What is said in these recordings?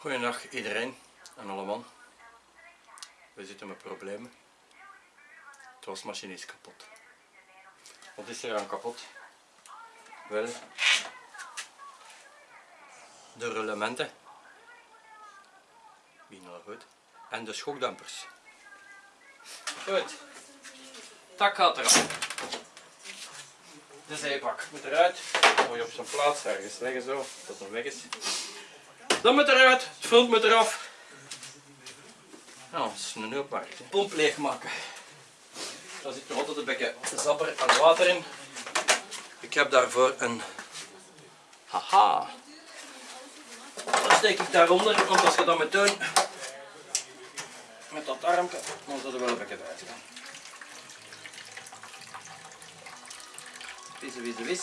Goedendag iedereen en allemaal. We zitten met problemen. De wasmachine is kapot. Wat is er aan kapot? Wel, de rullementen. Wie nog goed. En de schokdampers. Goed. Tak gaat eraf. De zeebak moet eruit. Mooi op zijn plaats, ergens leggen zo, dat het weg is. Dat moet eruit, het front moet eraf. Nou, dat is een opmaak. De pomp leegmaken. Daar zit nog altijd een beetje zapper en water in. Ik heb daarvoor een haha. Dat steek ik daaronder, want als je dat moet doen met dat armpje, dan zal er wel een beetje uit gaan. Wisse, wisse,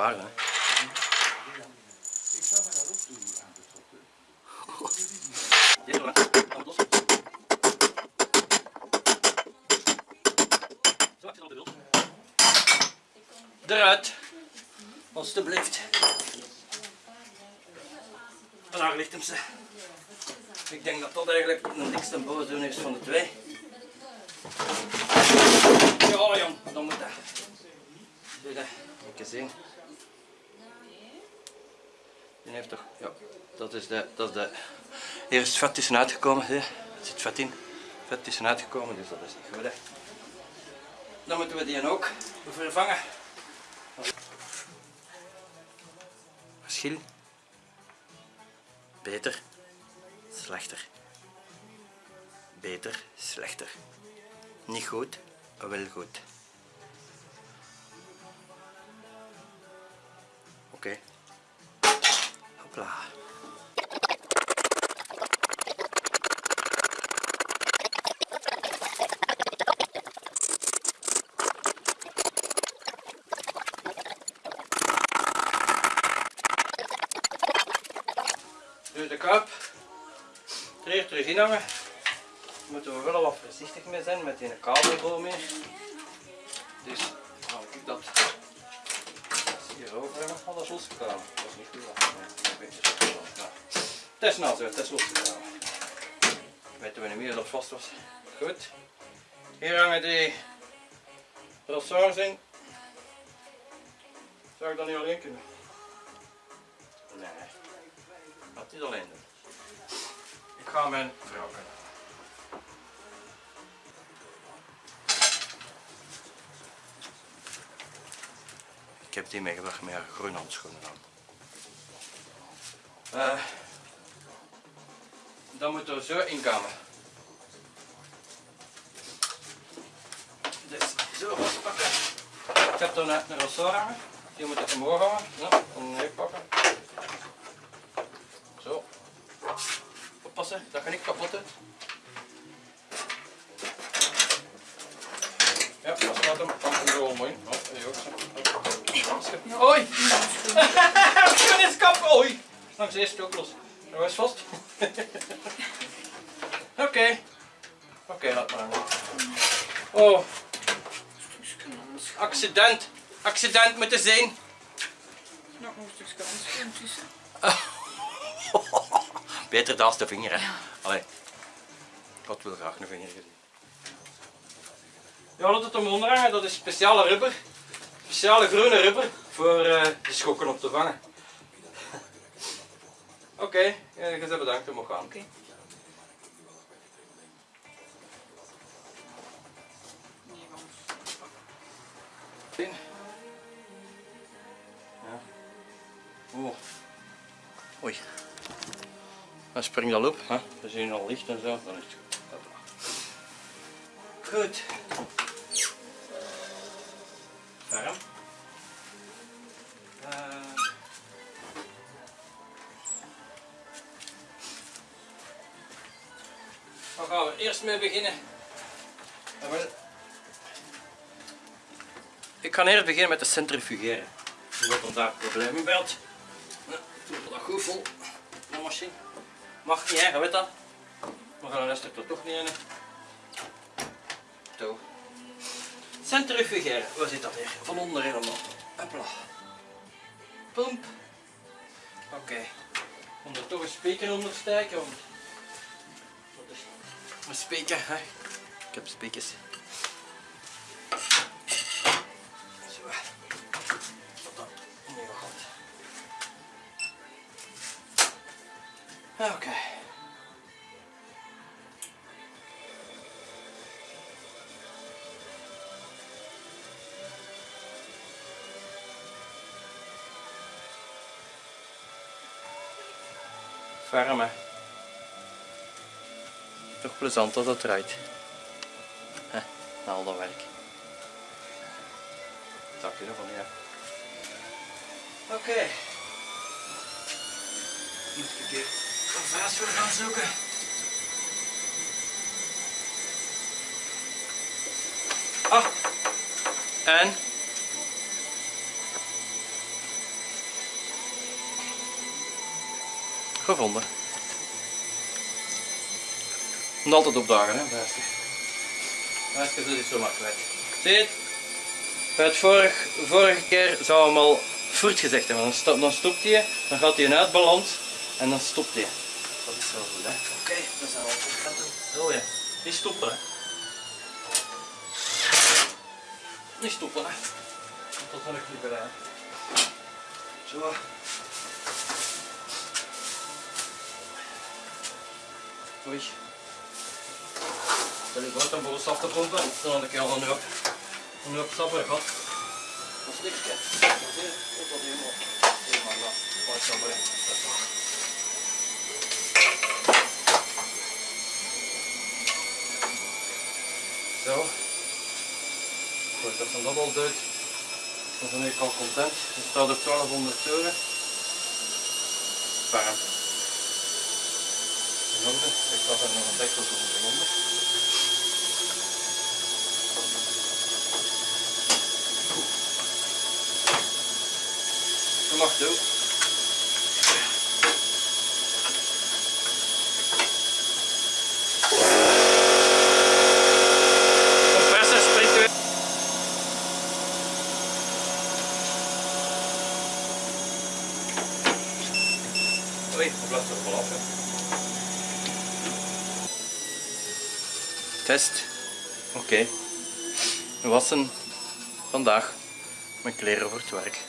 zijn er maar een paar. Hè. Eruit. Alsjeblieft. Daar ligt hem ze. Ik denk dat dat eigenlijk de dikste boosdoen is van de twee. Ja jong, dan moet dat. Zie dat, even zien. Heeft toch, ja, dat is de, dat is de, hier is het zie je? er zit vet in. Vet tussen uitgekomen, dus dat is niet goed hè. Dan moeten we die ook vervangen. Verschil. Beter, slechter. Beter, slechter. Niet goed, wel goed. Oké. Hopla. Dus de hier terug in hangen moeten we wel wat voorzichtig mee zijn met die kabelboom hier. Dus hou ik dat hier over hebben. Oh, dat is is niet goed. Is zo, het is losgekomen. Weten we niet meer dat het vast was. Goed. Hier hangen die ressorts in. Zou ik dat niet alleen kunnen? Nee. Dat niet alleen doen. Ik ga mijn vrouw kunnen. Ik heb die meegebracht met haar groene handschoenen aan. Uh, dan moeten we zo inkomen. Dus zo pakken. Ik heb er net een ressort hangen. Die moet ik omhoog hangen. Ja, neer pakken. Zo. Oppassen, dat ga ik kapot doen. Ja, dat staat hem. Kan hem zo mooi. Oh. Oei! Schoen is kap! Oei! Langs eerst ook los. Dat was vast. Oké. Oké, laat maar. Oh. Accident. Accident met de zin. Nog een stukje handschoen tussen. Beter dan de vinger, hè. Allee. God wil graag een vinger gezien. Ja, laat het om onderhangen. Dat is speciale rubber. Speciale groene rubber voor uh, de schokken op te vangen. Oké, okay, je bent bedankt, je mag gaan. Oké. Ja. Oeh. Oei. Dan springt al op, hè. we zien al licht en zo, dan is het goed. Goed. Warm. Eh. Gaan we eerst mee beginnen? Ik ga eerst beginnen met de centrifugeren. Omdat er daar problemen bij had. We dat goed vol. De machine. Mag niet, hè, weet dat. Maar dan is er toch niet in. hè. Zo. Centrifugeren, waar zit dat hier? Van onder helemaal. Hopla. Pump. Oké. Om er toch een speaker onder te steken. Want... Wat is een speaker, hè? Ik heb speakers. Zo. Wat dan? Wat goed. Oké. Hè. Toch plezant dat het. Hè, na al dat werk. Dat je ervan, ja. Oké. Moet ik een keer een vaas voor gaan zoeken. Ah. En? Gevonden. Moet altijd opdagen, hè, Bijske. Bijske doet het zomaar kwijt. Zie je het? Bij het vorig, vorige keer zou hem al voert gezegd hebben. Dan, stop, dan stopt hij, dan gaat hij uit balans en dan stopt hij. Dat is wel goed, hè? Oké, dat is al goed. Zo ja. Niet stoppen, hè? Niet stoppen, hè? Dat zal ik niet bij. Zo. Oei. Stel ik wat om boos af te pompen, dan had ik al een hoop, een hoop stappen gehad. Dat is niks, hè. Dat helemaal, helemaal nat. Mooi stappen, hè. Hoppa. Zo. Goed, dat van dat al uit. Dan ben ik al content. Het staat op 1200 euro. Warm. Orde. Ik had er nog een dekkel voor in onder. Dat mag doen. Oei, dat blijft er vanaf. hè. Test. Oké. Wassen vandaag mijn kleren voor het werk.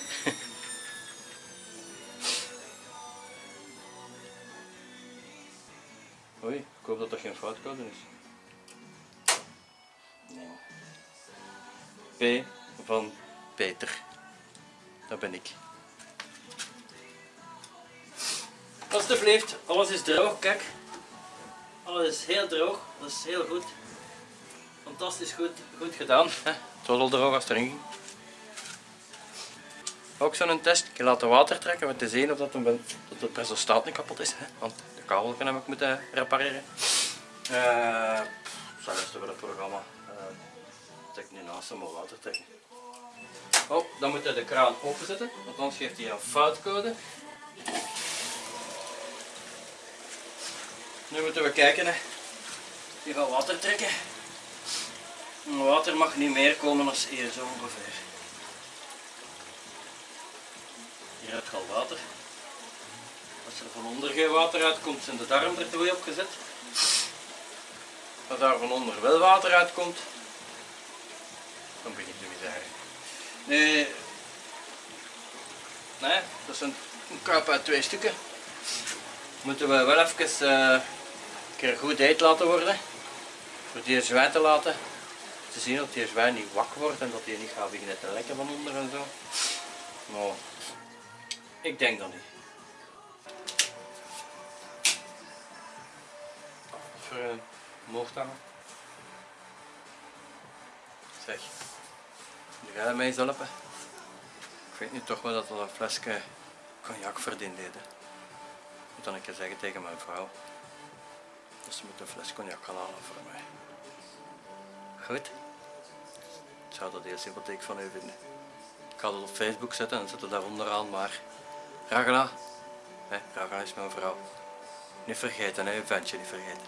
Oei, ik hoop dat er geen foutcode is. Nee. P van Peter. Dat ben ik. Alsjeblieft, alles is droog, kijk. Alles is heel droog, dat is heel goed. Fantastisch goed, goed gedaan. Het was al droog als het erin ging. Ook zo'n test, ik laat water trekken om te zien of dat, een, dat de pressostaat niet kapot is. Hè? Want de kabel heb ik moeten repareren. Uh, zal eens over het programma. Uh, trek nu naast hem water trekken. Oh, dan moet je de kraan openzetten, want anders geeft hij een foutcode. Nu moeten we kijken. Hè. Je gaat water trekken. Water mag niet meer komen dan hier zo ongeveer. Hier heb je water. Als er van onder geen water uitkomt, zijn de darm er twee op gezet. Als daar van onder wel water uitkomt, dan begint de misère. Nee, nee, dat is een, een kuip uit twee stukken. Moeten we wel even uh, een keer goed heet laten worden. Voor die zwij te laten. Te zien dat die zwij niet wak wordt en dat die niet gaat beginnen te lekken van onder en zo. Maar ik denk dat niet. Voor een mocht hangen. Zeg, nu ga je mij eens helpen. Ik weet nu toch wel dat we een flesje cognac verdiend deden. Moet dan een keer zeggen tegen mijn vrouw. Dus ze moet een fles cognac halen voor mij. Goed? Zou dat heel sympathiek van u vinden. Ik ga dat op Facebook zetten en zet het daar onderaan, maar Ragna, hè, Ragna is mijn vrouw. Niet vergeten, hè, ventje niet vergeten.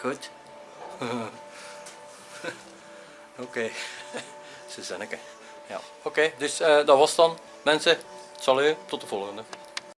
Goed? Oké, Suzanneke. Ja, oké, dus eh, dat was dan. Mensen, salut, tot de volgende.